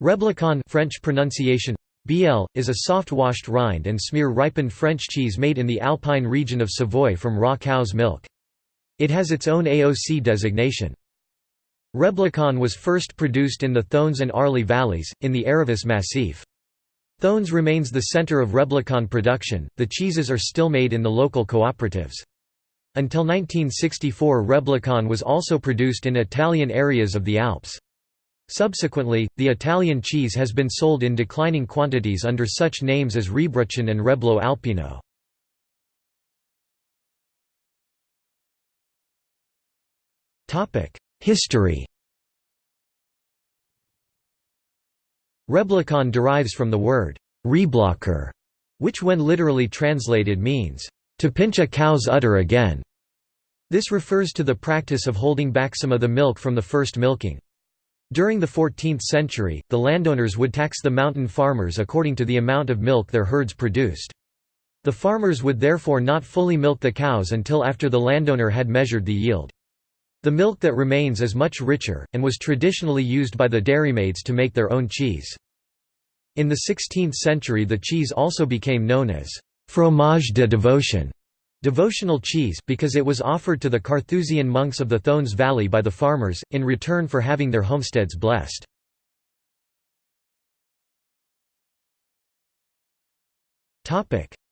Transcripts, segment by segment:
Reblochon French pronunciation BL, is a soft-washed rind and smear ripened French cheese made in the Alpine region of Savoy from raw cow's milk. It has its own AOC designation. Reblochon was first produced in the Thônes and Arly valleys, in the Aravis Massif. Thônes remains the center of Reblochon production, the cheeses are still made in the local cooperatives. Until 1964 Reblochon was also produced in Italian areas of the Alps. Subsequently, the Italian cheese has been sold in declining quantities under such names as Rebruchon and Reblo Alpino. History Reblochon derives from the word «reblocher», which when literally translated means, «to pinch a cow's udder again». This refers to the practice of holding back some of the milk from the first milking. During the 14th century, the landowners would tax the mountain farmers according to the amount of milk their herds produced. The farmers would therefore not fully milk the cows until after the landowner had measured the yield. The milk that remains is much richer, and was traditionally used by the dairymaids to make their own cheese. In the 16th century the cheese also became known as «fromage de devotion» Devotional cheese because it was offered to the Carthusian monks of the Thônes Valley by the farmers, in return for having their homesteads blessed.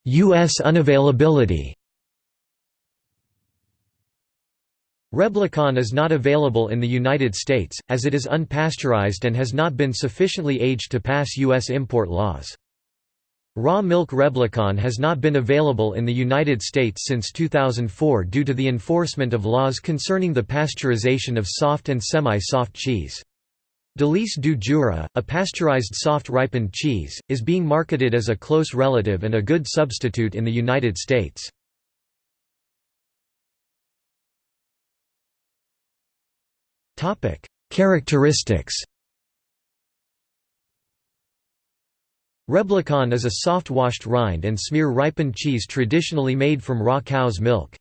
U.S. unavailability Reblochon is not available in the United States, as it is unpasteurized and has not been sufficiently aged to pass U.S. import laws. Raw milk Reblochon has not been available in the United States since 2004 due to the enforcement of laws concerning the pasteurization of soft and semi-soft cheese. Délice du Jura, a pasteurized soft ripened cheese, is being marketed as a close relative and a good substitute in the United States. Characteristics Reblochon is a soft-washed rind and smear ripened cheese traditionally made from raw cow's milk.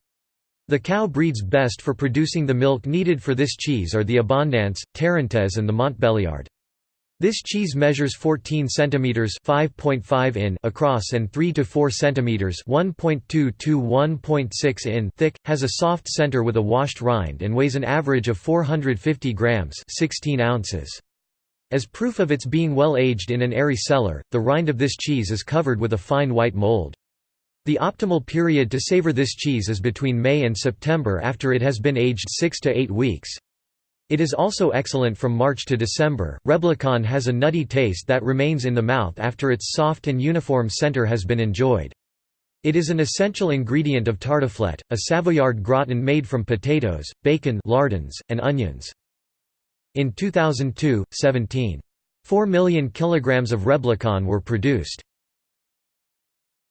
The cow breeds best for producing the milk needed for this cheese are the Abondance, Tarentaise and the Montbéliard. This cheese measures 14 cm 5.5 in across and 3 to 4 cm 1.2 to 1.6 in thick, has a soft center with a washed rind and weighs an average of 450 grams 16 ounces. As proof of its being well aged in an airy cellar, the rind of this cheese is covered with a fine white mold. The optimal period to savor this cheese is between May and September after it has been aged 6 to 8 weeks. It is also excellent from March to December. Reblochon has a nutty taste that remains in the mouth after its soft and uniform center has been enjoyed. It is an essential ingredient of tartiflette, a Savoyard gratin made from potatoes, bacon lardons, and onions. In 2002, 17. 4 million kilograms of Reblochon were produced.